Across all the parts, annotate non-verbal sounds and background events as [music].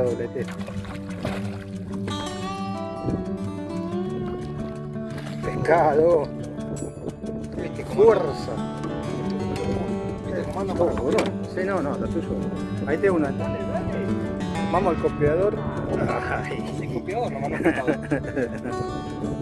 pescado letero. Pescado. Fuerza. Sí, no, no, lo tuyo. Ahí te uno. Vamos al copiador. Ay. [laughs] El copiador, no mando pescado. La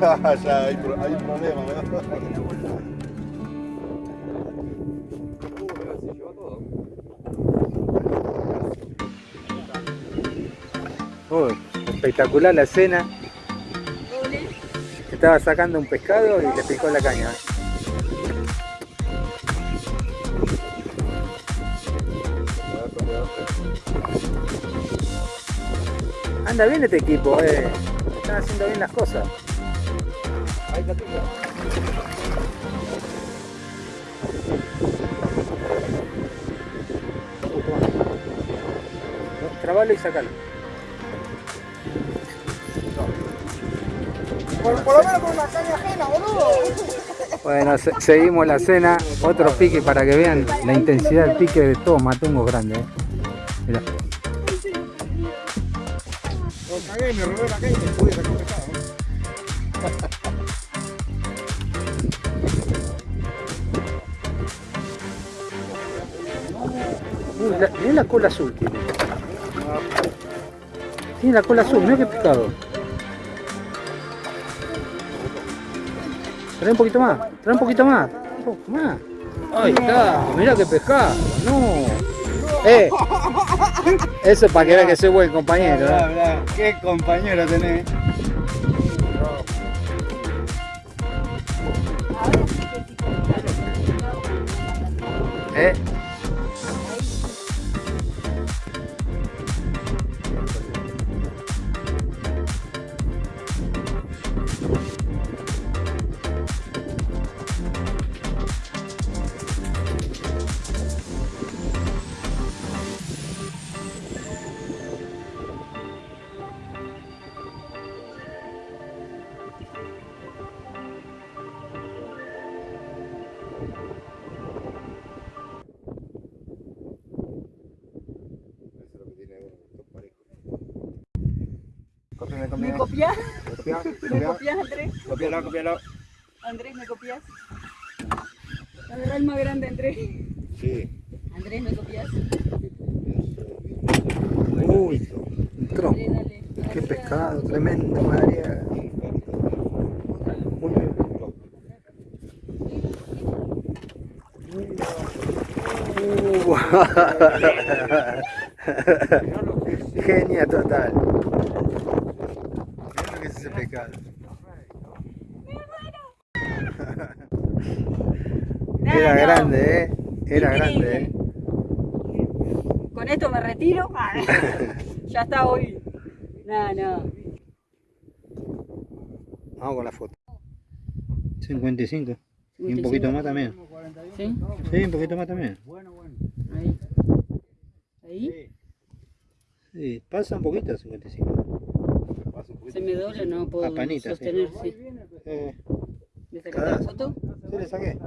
[laughs] ya hay, pro- hay un problema, ¿no? [laughs] Uy, espectacular la escena. Estaba sacando un pescado y le picó la caña. Anda bien este equipo, eh. Están haciendo bien las cosas. Ahí está Trabalo y sacalo. Por, por lo menos con una caña ajena, boludo. Bueno, se- seguimos la cena. Otro pique para que vean la intensidad del pique de todos matungos grandes. eh. Mirá. Lo cagué, me robé la caña y me pude sacar la, cola azul tiene. Tiene la cola azul, mirá qué pescado. Trae un poquito más, trae un poquito más, un poco más. Ahí está, mirá qué pescado, no. Eh, eso es para que vean que soy buen compañero. Mirá, ¿eh? mirá, qué compañero tenés. ¿Eh? ¿Me copias? Copia, ¿Me copia. copias, Andrés? Copialo, copialo. Andrés, ¿me copias? Agarra el más grande, Andrés. Sí. Andrés, ¿me copias? Uy, entró. Andrés, dale. Qué pescado, tremendo, María. Uh. [laughs] Genia total. [laughs] Era grande, eh. Era grande, eh. Con esto me retiro. Ah, [laughs] ya está hoy. No, no. Vamos con la foto. 55. Y un poquito más también. ¿Sí? Sí, un poquito más también. Ahí. Ahí. Sí, pasa un poquito 55. Se me dobla, no puedo Apanita, sí. sostener. Sí. Eh, Me ¿Le sacaste la foto? Sí, le saqué.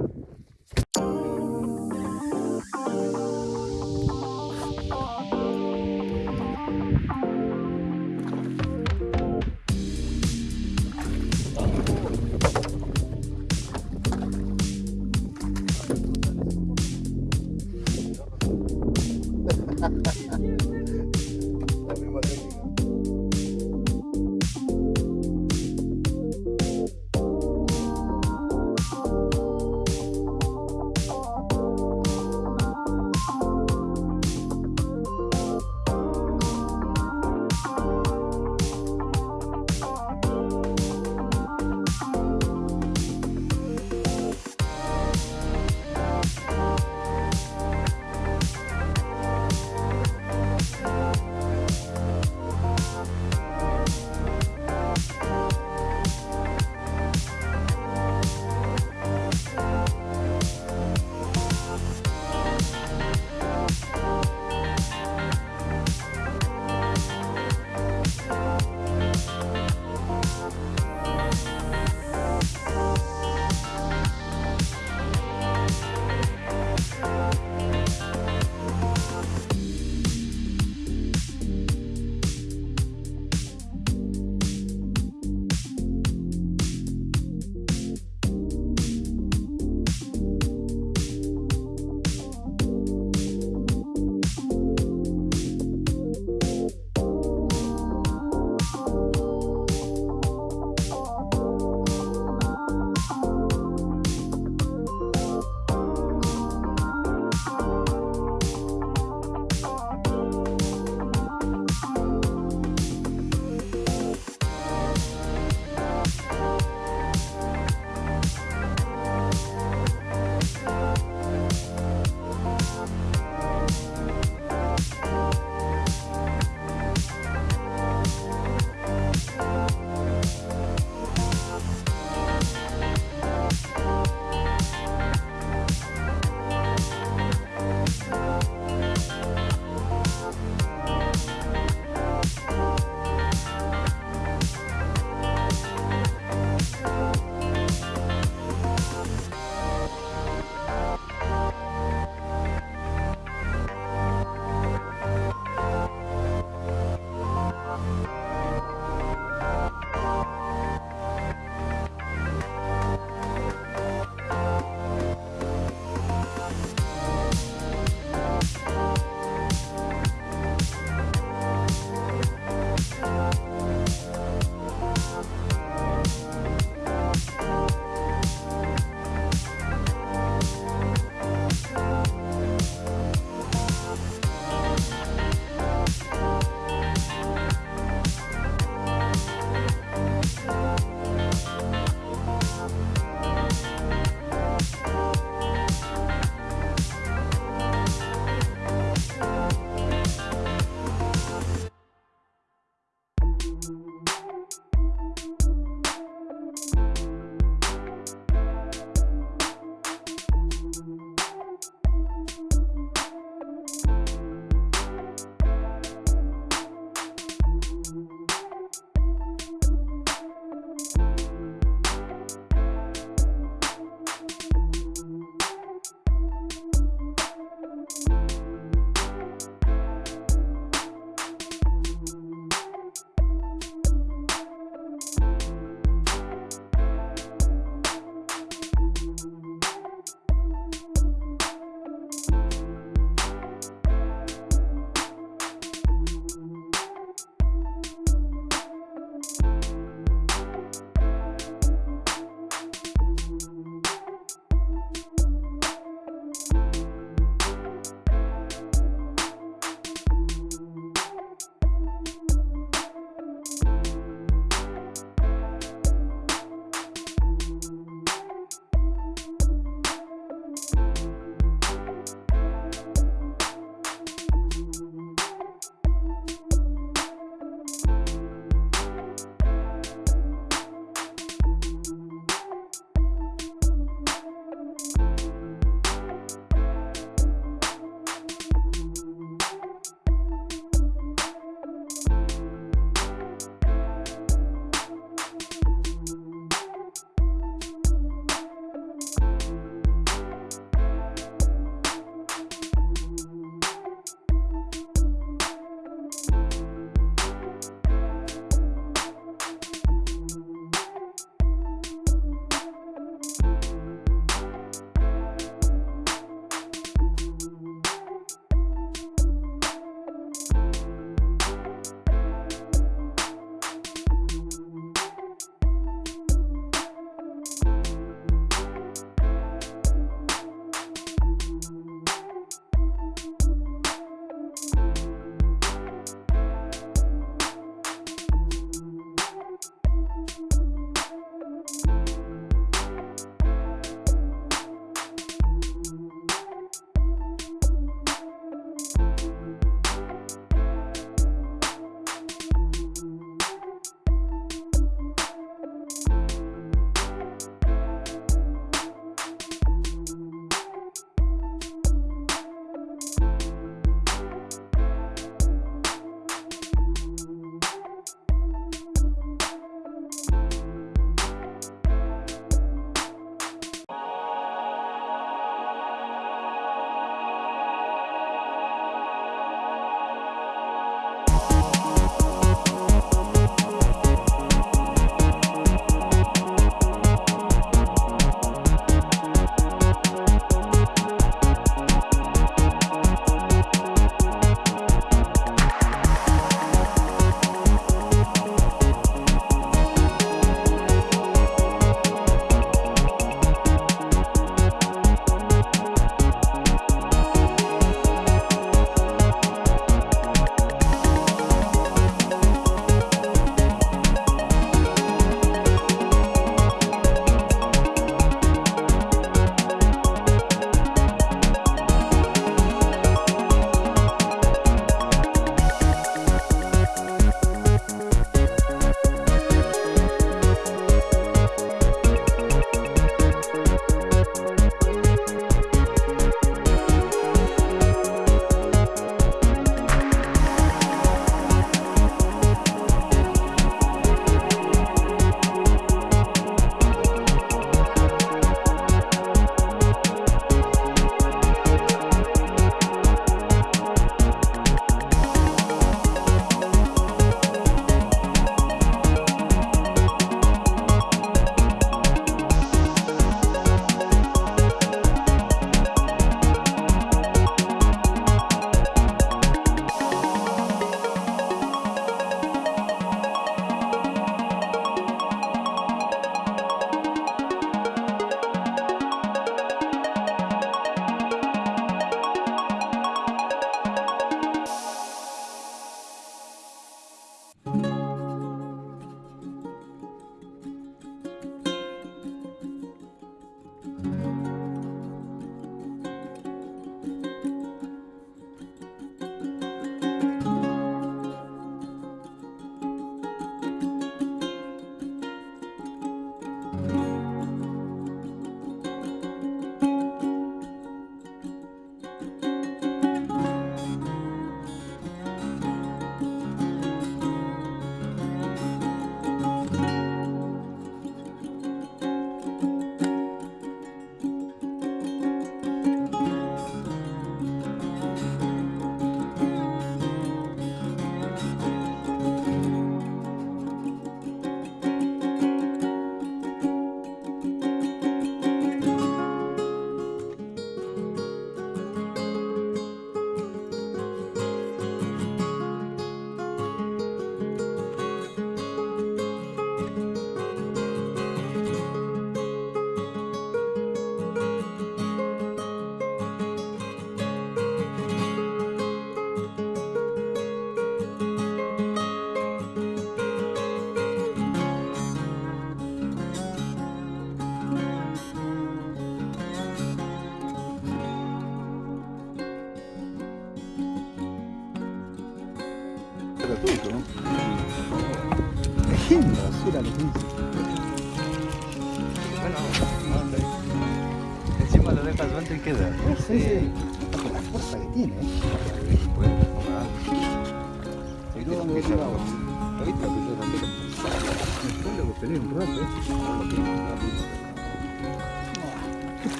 tiene. ¿eh?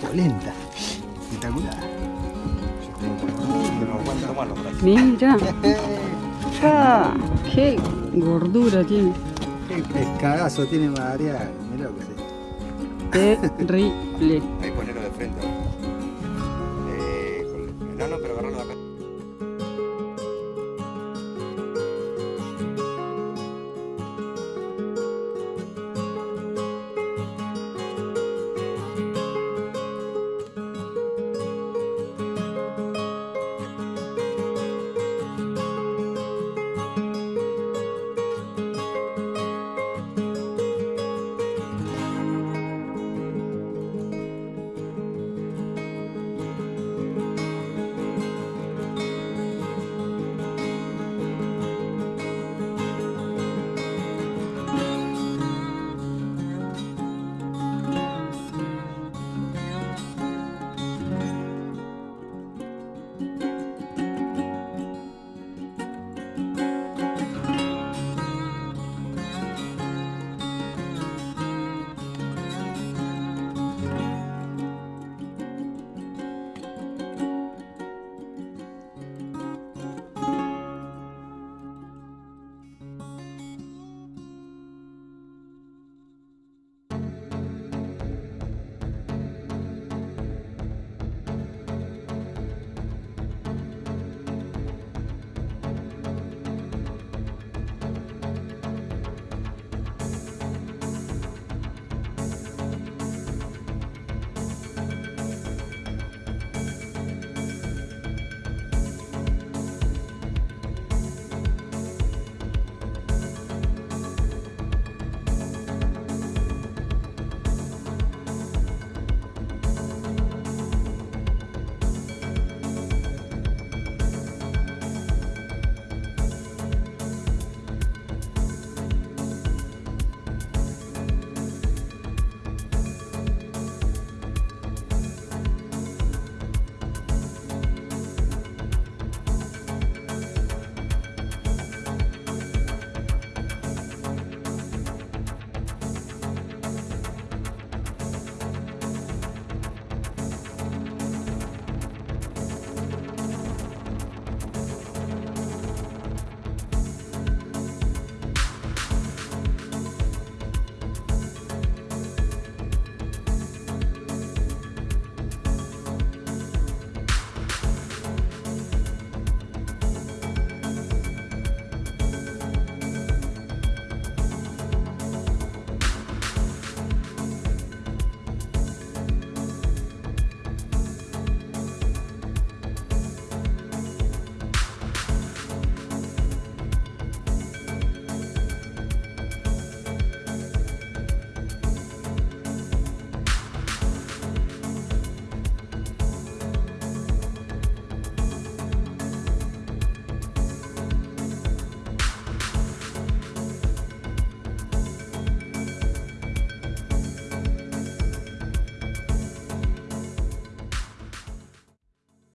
Polenta, espectacular. Mira, [laughs] ah, qué gordura tiene. Qué pescadazo tiene Madariaga, mira lo que Terrible. Ahí ponerlo de frente.